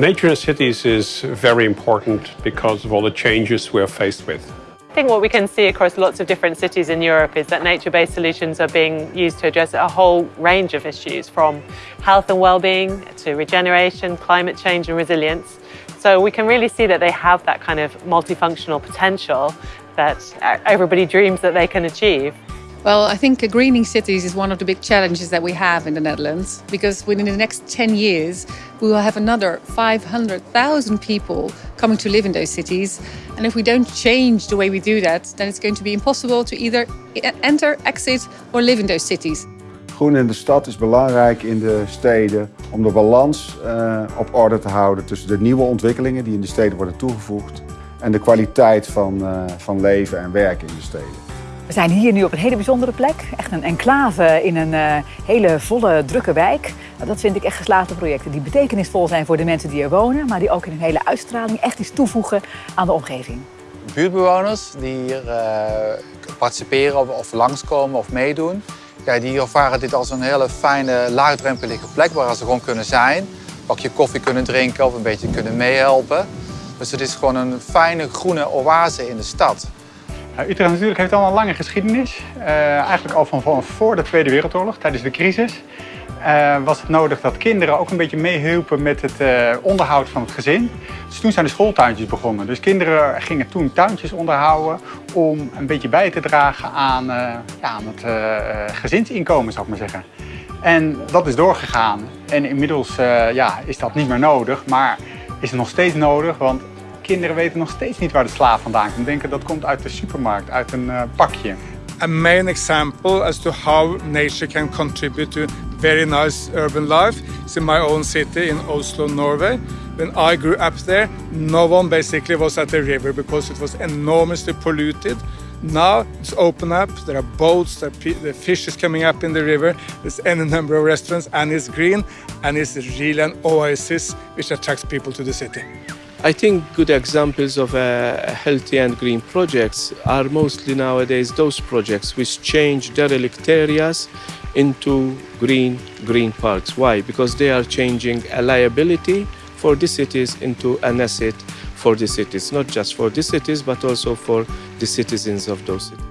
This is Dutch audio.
Nature in cities is very important because of all the changes we are faced with. I think what we can see across lots of different cities in Europe is that nature-based solutions are being used to address a whole range of issues from health and well-being to regeneration, climate change and resilience. So we can really see that they have that kind of multifunctional potential that everybody dreams that they can achieve. Well, I think greening cities is one of the big challenges that we have in the Netherlands because within the next 10 years we will have another 500,000 people coming to live in those cities. And if we don't change the way we do that, then it's going to be impossible to either enter, exit or live in those cities. Groen in de stad is belangrijk in de steden om de balans uh, op orde te houden tussen de nieuwe ontwikkelingen die in de steden worden toegevoegd en de kwaliteit van, uh, van leven en werken in de steden. We zijn hier nu op een hele bijzondere plek. Echt een enclave in een uh, hele volle, drukke wijk. Nou, dat vind ik echt geslaagde projecten die betekenisvol zijn voor de mensen die er wonen, maar die ook in een hele uitstraling echt iets toevoegen aan de omgeving. Buurtbewoners die hier uh, participeren of, langskomen of meedoen, die ervaren dit als een hele fijne, laagdrempelige plek waar ze gewoon kunnen zijn. Een bakje koffie kunnen drinken of een beetje kunnen meehelpen. Dus het is gewoon een fijne groene oase in de stad. Nou, Utrecht natuurlijk heeft al een lange geschiedenis. Uh, eigenlijk al van, voor de Tweede Wereldoorlog, tijdens de crisis. Uh, was het nodig dat kinderen ook een beetje meehielpen met het onderhoud van het gezin. Dus toen zijn de schooltuintjes begonnen. Dus kinderen gingen toen tuintjes onderhouden om een beetje bij te dragen aan, ja, aan het gezinsinkomen, zou ik maar zeggen. En dat is doorgegaan. En inmiddels ja, is dat niet meer nodig, maar is het nog steeds nodig, want kinderen weten nog steeds niet waar de sla vandaan komt. Denken dat komt uit de supermarkt, uit een uh, pakje. A main example as to how nature can contribute to very nice urban life is in my own city in Oslo, Norway. When I grew up there, no one basically was at the river because it was enormously polluted. Now it's open up, there are boats, there the fish is coming up in the river, there's any number of restaurants and it's green and it's really an oasis which attracts people to the city. I think good examples of uh, healthy and green projects are mostly nowadays those projects which change derelict areas into green green parks. Why? Because they are changing a liability for the cities into an asset for the cities, not just for the cities but also for the citizens of those cities.